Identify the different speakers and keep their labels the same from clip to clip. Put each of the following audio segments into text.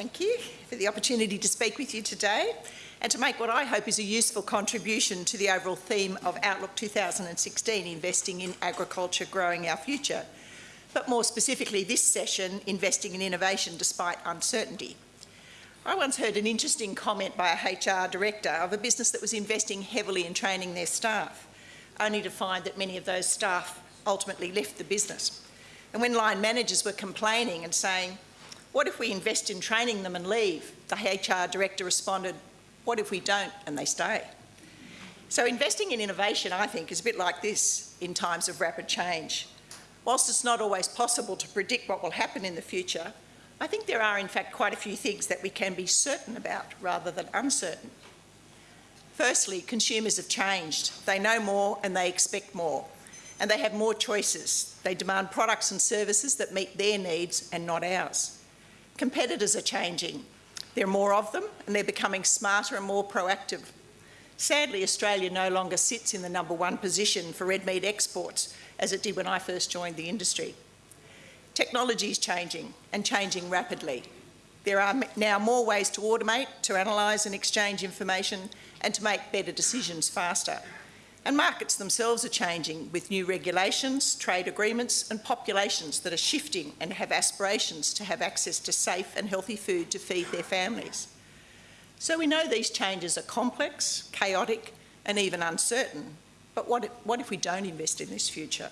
Speaker 1: Thank you for the opportunity to speak with you today and to make what I hope is a useful contribution to the overall theme of Outlook 2016, Investing in Agriculture, Growing Our Future, but more specifically this session, Investing in Innovation Despite Uncertainty. I once heard an interesting comment by a HR director of a business that was investing heavily in training their staff, only to find that many of those staff ultimately left the business. And when line managers were complaining and saying, what if we invest in training them and leave? The HR director responded, what if we don't and they stay? So investing in innovation, I think, is a bit like this in times of rapid change. Whilst it's not always possible to predict what will happen in the future, I think there are in fact quite a few things that we can be certain about rather than uncertain. Firstly, consumers have changed. They know more and they expect more. And they have more choices. They demand products and services that meet their needs and not ours. Competitors are changing. There are more of them and they're becoming smarter and more proactive. Sadly, Australia no longer sits in the number one position for red meat exports as it did when I first joined the industry. Technology is changing and changing rapidly. There are now more ways to automate, to analyse and exchange information and to make better decisions faster. And markets themselves are changing with new regulations, trade agreements and populations that are shifting and have aspirations to have access to safe and healthy food to feed their families. So we know these changes are complex, chaotic and even uncertain. But what if, what if we don't invest in this future?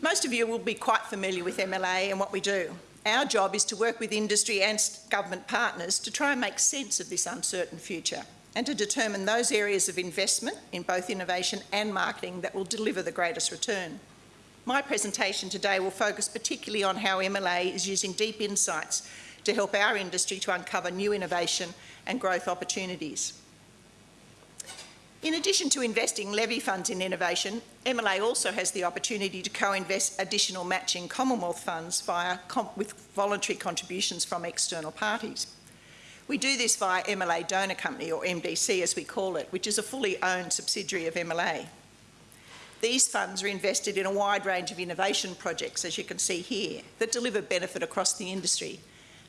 Speaker 1: Most of you will be quite familiar with MLA and what we do. Our job is to work with industry and government partners to try and make sense of this uncertain future and to determine those areas of investment in both innovation and marketing that will deliver the greatest return. My presentation today will focus particularly on how MLA is using deep insights to help our industry to uncover new innovation and growth opportunities. In addition to investing levy funds in innovation, MLA also has the opportunity to co-invest additional matching Commonwealth funds via with voluntary contributions from external parties. We do this via MLA Donor Company, or MDC as we call it, which is a fully owned subsidiary of MLA. These funds are invested in a wide range of innovation projects, as you can see here, that deliver benefit across the industry.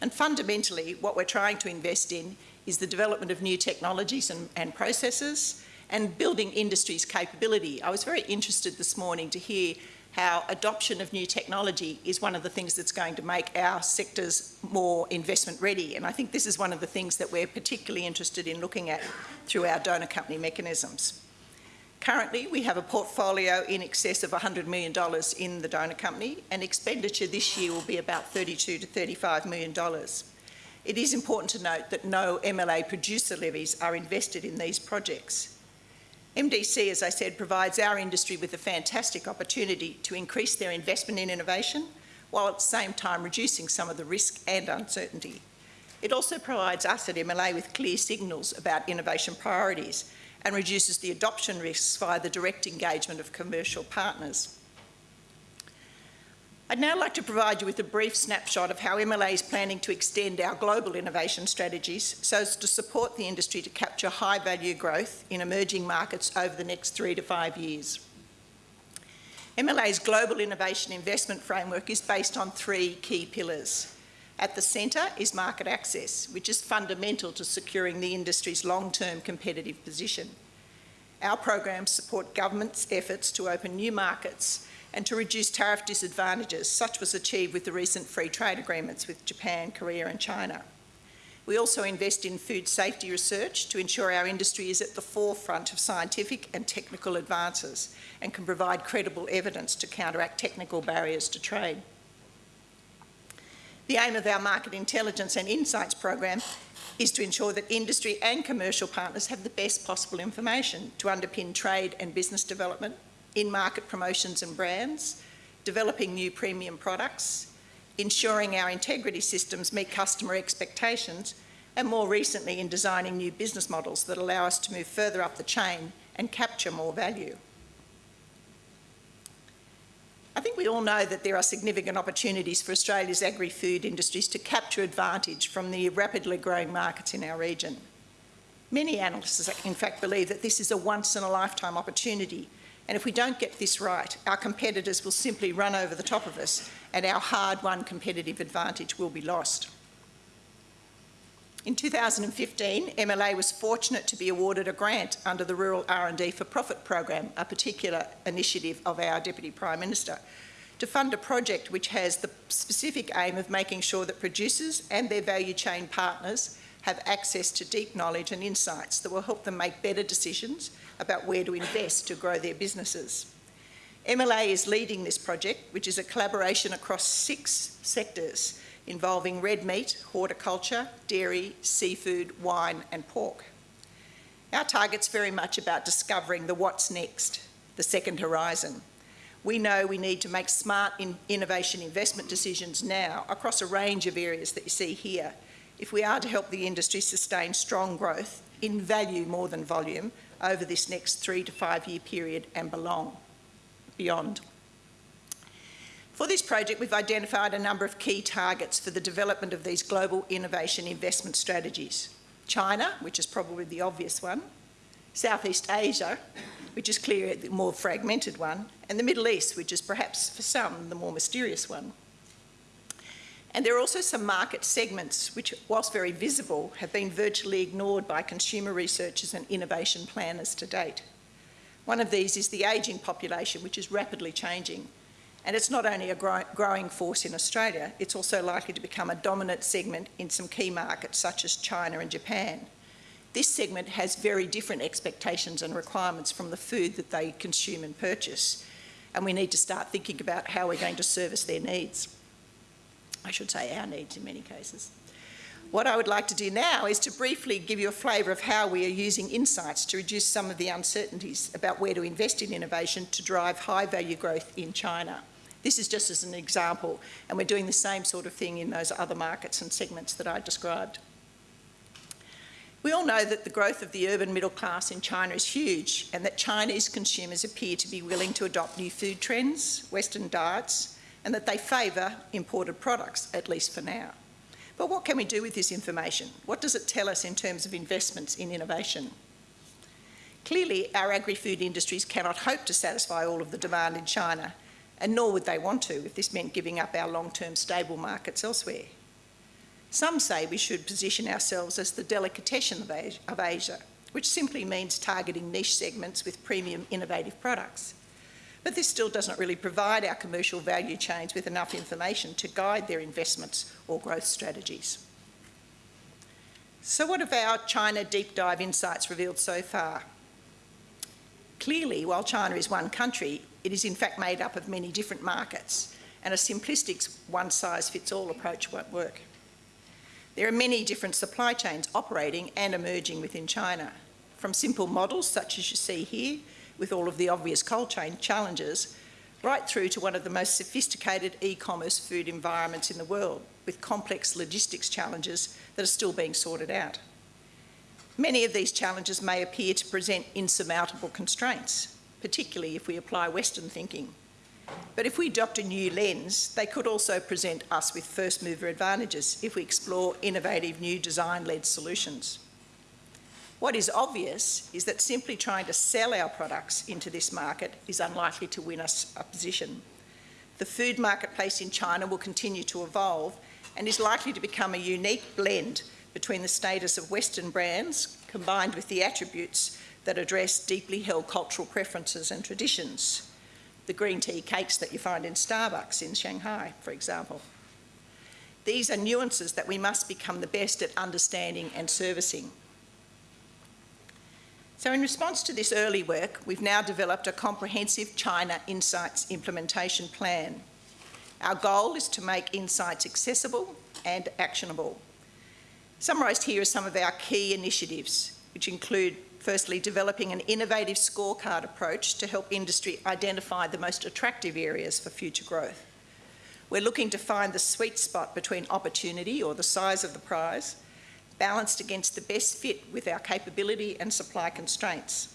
Speaker 1: And fundamentally, what we're trying to invest in is the development of new technologies and, and processes, and building industry's capability. I was very interested this morning to hear how adoption of new technology is one of the things that's going to make our sectors more investment ready. And I think this is one of the things that we're particularly interested in looking at through our donor company mechanisms. Currently, we have a portfolio in excess of $100 million in the donor company and expenditure this year will be about 32 to $35 million. It is important to note that no MLA producer levies are invested in these projects. MDC, as I said, provides our industry with a fantastic opportunity to increase their investment in innovation while at the same time reducing some of the risk and uncertainty. It also provides us at MLA with clear signals about innovation priorities and reduces the adoption risks via the direct engagement of commercial partners. I'd now like to provide you with a brief snapshot of how MLA is planning to extend our global innovation strategies so as to support the industry to capture high value growth in emerging markets over the next three to five years. MLA's global innovation investment framework is based on three key pillars. At the centre is market access, which is fundamental to securing the industry's long-term competitive position. Our programs support government's efforts to open new markets and to reduce tariff disadvantages. Such was achieved with the recent free trade agreements with Japan, Korea and China. We also invest in food safety research to ensure our industry is at the forefront of scientific and technical advances and can provide credible evidence to counteract technical barriers to trade. The aim of our Market Intelligence and Insights program is to ensure that industry and commercial partners have the best possible information to underpin trade and business development in-market promotions and brands, developing new premium products, ensuring our integrity systems meet customer expectations, and more recently in designing new business models that allow us to move further up the chain and capture more value. I think we all know that there are significant opportunities for Australia's agri-food industries to capture advantage from the rapidly growing markets in our region. Many analysts in fact believe that this is a once in a lifetime opportunity And if we don't get this right, our competitors will simply run over the top of us and our hard-won competitive advantage will be lost. In 2015, MLA was fortunate to be awarded a grant under the Rural R&D for Profit program, a particular initiative of our Deputy Prime Minister, to fund a project which has the specific aim of making sure that producers and their value chain partners have access to deep knowledge and insights that will help them make better decisions about where to invest to grow their businesses. MLA is leading this project, which is a collaboration across six sectors involving red meat, horticulture, dairy, seafood, wine and pork. Our target's very much about discovering the what's next, the second horizon. We know we need to make smart in innovation investment decisions now across a range of areas that you see here if we are to help the industry sustain strong growth in value more than volume over this next three to five year period and belong, beyond. For this project, we've identified a number of key targets for the development of these global innovation investment strategies. China, which is probably the obvious one, Southeast Asia, which is clearly the more fragmented one, and the Middle East, which is perhaps for some the more mysterious one. And there are also some market segments which, whilst very visible, have been virtually ignored by consumer researchers and innovation planners to date. One of these is the ageing population, which is rapidly changing. And it's not only a grow growing force in Australia, it's also likely to become a dominant segment in some key markets such as China and Japan. This segment has very different expectations and requirements from the food that they consume and purchase. And we need to start thinking about how we're going to service their needs. I should say our needs in many cases. What I would like to do now is to briefly give you a flavour of how we are using insights to reduce some of the uncertainties about where to invest in innovation to drive high value growth in China. This is just as an example, and we're doing the same sort of thing in those other markets and segments that I described. We all know that the growth of the urban middle class in China is huge and that Chinese consumers appear to be willing to adopt new food trends, Western diets, and that they favour imported products, at least for now. But what can we do with this information? What does it tell us in terms of investments in innovation? Clearly, our agri-food industries cannot hope to satisfy all of the demand in China, and nor would they want to if this meant giving up our long-term stable markets elsewhere. Some say we should position ourselves as the delicatessen of Asia, which simply means targeting niche segments with premium innovative products. But this still doesn't really provide our commercial value chains with enough information to guide their investments or growth strategies. So what have our China deep dive insights revealed so far? Clearly, while China is one country, it is in fact made up of many different markets, and a simplistic one-size-fits-all approach won't work. There are many different supply chains operating and emerging within China, from simple models such as you see here, with all of the obvious cold chain challenges, right through to one of the most sophisticated e-commerce food environments in the world, with complex logistics challenges that are still being sorted out. Many of these challenges may appear to present insurmountable constraints, particularly if we apply Western thinking. But if we adopt a new lens, they could also present us with first mover advantages if we explore innovative new design-led solutions. What is obvious is that simply trying to sell our products into this market is unlikely to win us a position. The food marketplace in China will continue to evolve and is likely to become a unique blend between the status of Western brands combined with the attributes that address deeply held cultural preferences and traditions. The green tea cakes that you find in Starbucks in Shanghai, for example. These are nuances that we must become the best at understanding and servicing. So in response to this early work, we've now developed a comprehensive China Insights implementation plan. Our goal is to make insights accessible and actionable. Summarised here are some of our key initiatives, which include firstly developing an innovative scorecard approach to help industry identify the most attractive areas for future growth. We're looking to find the sweet spot between opportunity or the size of the prize balanced against the best fit with our capability and supply constraints.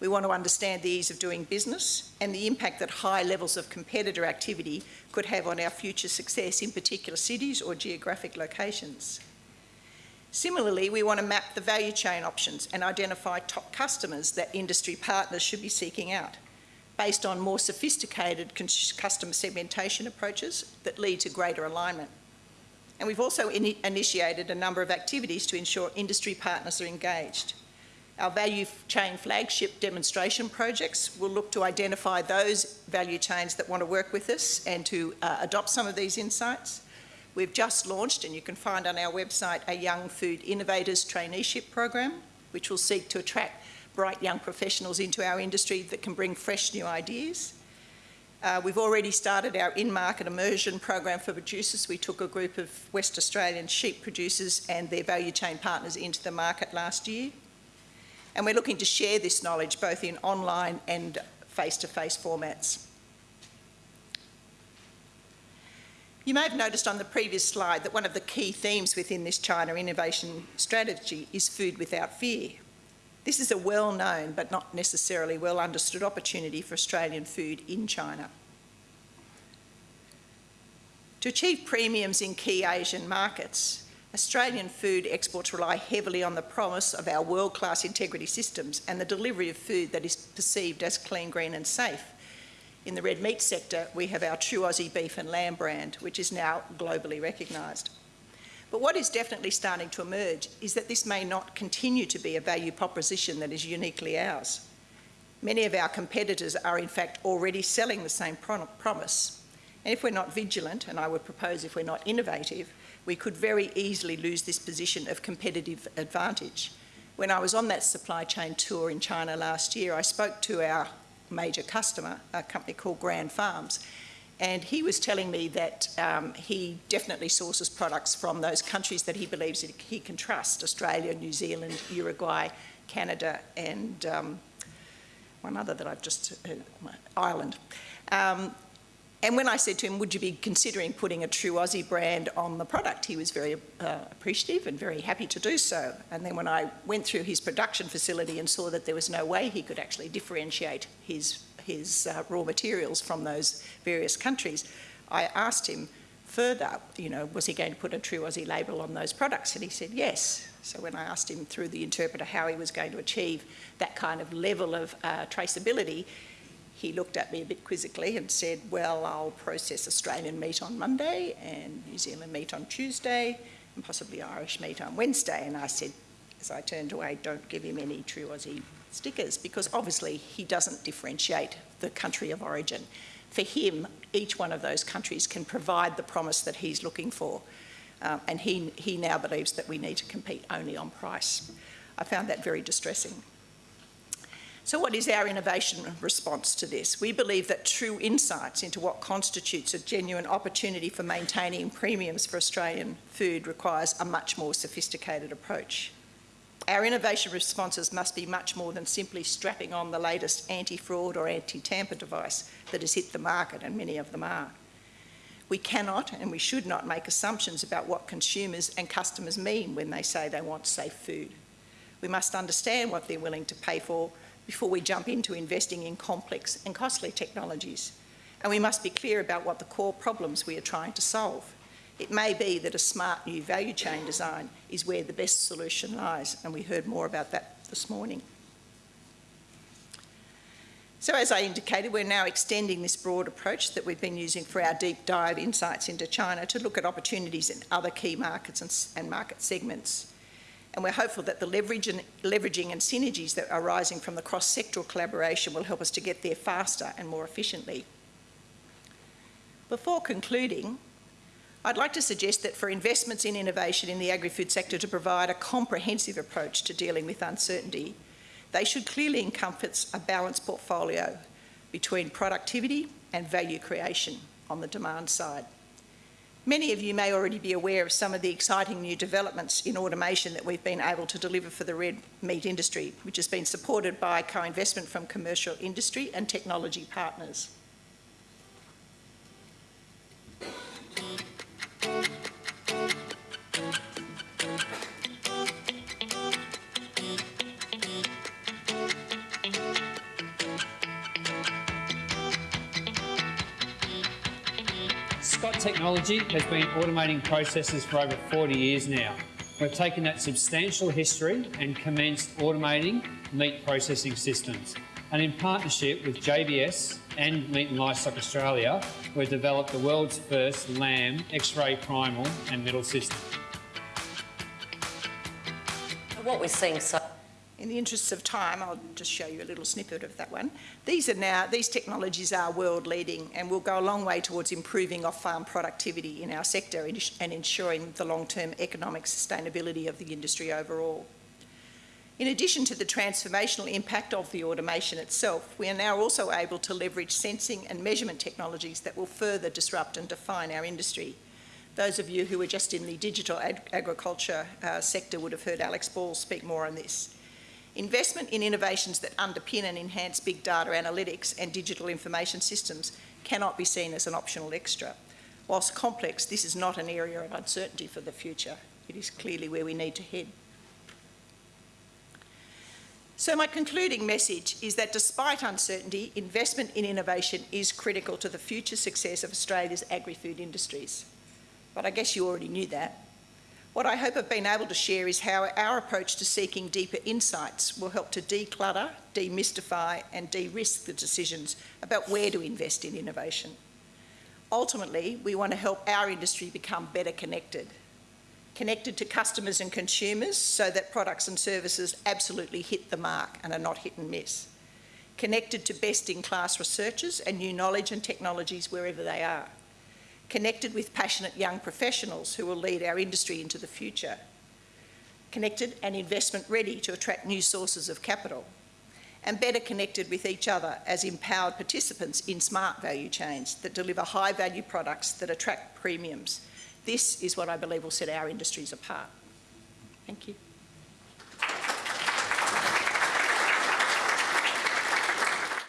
Speaker 1: We want to understand the ease of doing business and the impact that high levels of competitor activity could have on our future success in particular cities or geographic locations. Similarly, we want to map the value chain options and identify top customers that industry partners should be seeking out. based on more sophisticated customer segmentation approaches that lead to greater alignment. And we've also in initiated a number of activities to ensure industry partners are engaged. Our value chain flagship demonstration projects will look to identify those value chains that want to work with us and to uh, adopt some of these insights. We've just launched, and you can find on our website, a Young Food Innovators Traineeship Program, which will seek to attract bright young professionals into our industry that can bring fresh new ideas. Uh, we've already started our in-market immersion program for producers. We took a group of West Australian sheep producers and their value chain partners into the market last year. And we're looking to share this knowledge both in online and face-to-face -face formats. You may have noticed on the previous slide that one of the key themes within this China innovation strategy is food without fear. This is a well-known but not necessarily well understood opportunity for Australian food in China. To achieve premiums in key Asian markets, Australian food exports rely heavily on the promise of our world-class integrity systems and the delivery of food that is perceived as clean, green and safe. In the red meat sector, we have our True Aussie beef and lamb brand, which is now globally recognised. But what is definitely starting to emerge is that this may not continue to be a value proposition that is uniquely ours. Many of our competitors are in fact already selling the same promise. And if we're not vigilant, and I would propose if we're not innovative, we could very easily lose this position of competitive advantage. When I was on that supply chain tour in China last year, I spoke to our major customer, a company called Grand Farms, and he was telling me that um, he definitely sources products from those countries that he believes that he can trust, Australia, New Zealand, Uruguay, Canada, and um, one other that I've just, uh, Ireland. Um, and when I said to him, would you be considering putting a true Aussie brand on the product, he was very uh, appreciative and very happy to do so. And then when I went through his production facility and saw that there was no way he could actually differentiate his, his uh, raw materials from those various countries, I asked him further, you know, was he going to put a true Aussie label on those products? And he said yes. So when I asked him through the interpreter how he was going to achieve that kind of level of uh, traceability, he looked at me a bit quizzically and said, well, I'll process Australian meat on Monday and New Zealand meat on Tuesday and possibly Irish meat on Wednesday. And I said, as I turned away, don't give him any true Aussie stickers because obviously he doesn't differentiate the country of origin. For him, each one of those countries can provide the promise that he's looking for. Um, and he, he now believes that we need to compete only on price. I found that very distressing. So what is our innovation response to this? We believe that true insights into what constitutes a genuine opportunity for maintaining premiums for Australian food requires a much more sophisticated approach. Our innovation responses must be much more than simply strapping on the latest anti-fraud or anti-tamper device that has hit the market, and many of them are. We cannot and we should not make assumptions about what consumers and customers mean when they say they want safe food. We must understand what they're willing to pay for before we jump into investing in complex and costly technologies. And we must be clear about what the core problems we are trying to solve. It may be that a smart new value chain design is where the best solution lies, and we heard more about that this morning. So as I indicated, we're now extending this broad approach that we've been using for our deep dive insights into China to look at opportunities in other key markets and, and market segments and we're hopeful that the leverage and, leveraging and synergies that are arising from the cross-sectoral collaboration will help us to get there faster and more efficiently. Before concluding, I'd like to suggest that for investments in innovation in the agri-food sector to provide a comprehensive approach to dealing with uncertainty, they should clearly encompass a balanced portfolio between productivity and value creation on the demand side. Many of you may already be aware of some of the exciting new developments in automation that we've been able to deliver for the red meat industry, which has been supported by co-investment from commercial industry and technology partners.
Speaker 2: Technology has been automating processes for over 40 years now. We've taken that substantial history and commenced automating meat processing systems. And in partnership with JBS and Meat and Livestock Australia, we've developed the world's first lamb X-ray primal and middle system.
Speaker 3: What we're seeing so
Speaker 1: In the interests of time, I'll just show you a little snippet of that one. These are now, these technologies are world leading and will go a long way towards improving off-farm productivity in our sector and ensuring the long-term economic sustainability of the industry overall. In addition to the transformational impact of the automation itself, we are now also able to leverage sensing and measurement technologies that will further disrupt and define our industry. Those of you who were just in the digital ag agriculture uh, sector would have heard Alex Ball speak more on this. Investment in innovations that underpin and enhance big data analytics and digital information systems cannot be seen as an optional extra. Whilst complex, this is not an area of uncertainty for the future. It is clearly where we need to head. So my concluding message is that despite uncertainty, investment in innovation is critical to the future success of Australia's agri-food industries. But I guess you already knew that. What I hope I've been able to share is how our approach to seeking deeper insights will help to declutter, demystify and de-risk the decisions about where to invest in innovation. Ultimately, we want to help our industry become better connected. Connected to customers and consumers so that products and services absolutely hit the mark and are not hit and miss. Connected to best-in-class researchers and new knowledge and technologies wherever they are connected with passionate young professionals who will lead our industry into the future, connected and investment ready to attract new sources of capital, and better connected with each other as empowered participants in smart value chains that deliver high value products that attract premiums. This is what I believe will set our industries apart. Thank you.